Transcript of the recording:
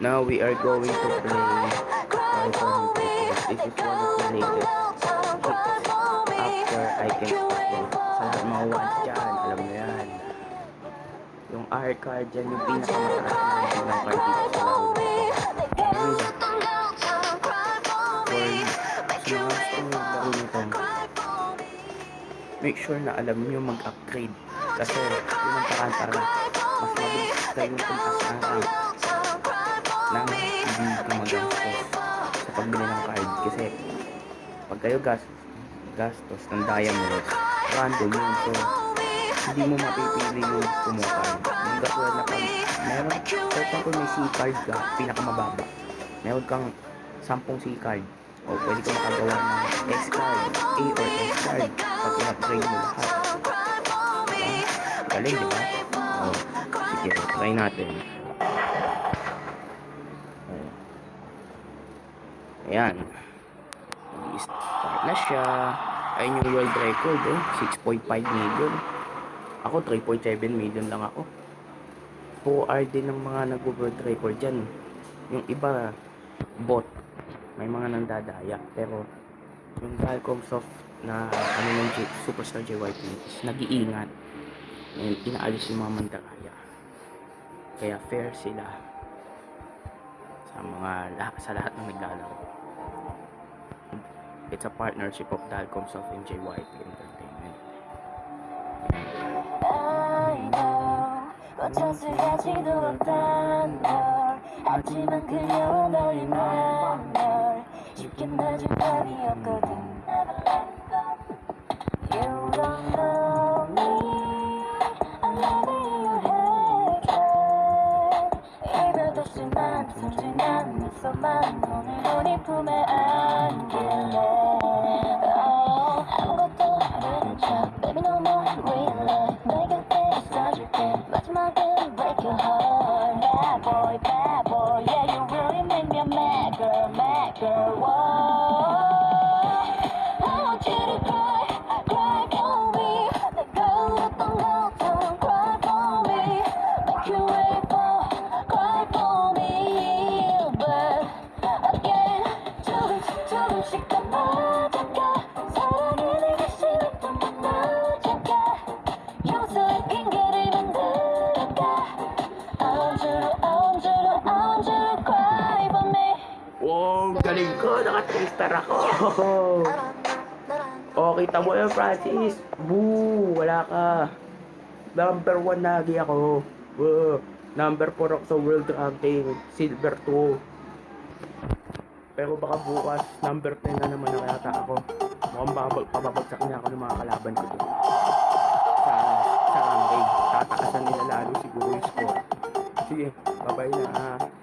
Now we are going to play Python. This is one of the latest after I can speak. Sa lahat mga ones dyan, alam mo yan. Yung R card dyan, yung pinakamataas na ng card dito make sure na alam nyo mag-upgrade. Kasi yun ang paraan para mas mabilis kayong tumaas pagbili ng card. Kasi pag kayo gas gastos ng diamond, random yun. So, hindi mo mapipili yung card. Yung katulad na pag meron, for example, may C-card ka, pinakamababa. Meron kang 10 C-card. O pwede ka makagawa ng S-card, A or S-card. Pag in-upgrade mo lahat. Diba? Galing, di ba? O, sige, try natin. Ayan. Start na siya. Ayun yung world record, oh. 6.5 million. Ako, 3.7 million lang ako. 4R din ng mga nag-world record dyan. Yung iba, bot. May mga nandadaya. Pero, yung Dalcom Soft na ano ng J- Superstar JYP is nag-iingat. Inaalis yung mga mandalaya. Kaya fair sila sa mga lahat sa lahat ng naglalaro. It's a partnership of Dalcom Soft and JYP Entertainment. I know 어쩌지하지도 못한 널 하지만 그녀와 너의 맘널 쉽게 놔줄 답이 없거든 심한 순진한 미소만 오늘 우리 품에 안길래 Oh, 아무것도 모르는 척 Baby no more real love 내 곁에 있어줄게 마지막은 break your heart Bad boy, bad boy Yeah, you really make me a mad girl, mad girl Wow, galing ko! Naka-3-star ako! Oh, kita mo yun, Francis! Boo! Wala ka! Number 1 lagi ako! Wow. Number 4 ako sa world ranking. Silver 2. Pero baka bukas, number 10 na naman ang yata ako. Mukhang baka pababagsak niya ako ng mga kalaban ko doon. Sa, sa ranking. Tataasan nila lalo siguro yung score. Sige, bye-bye na. Bye-bye.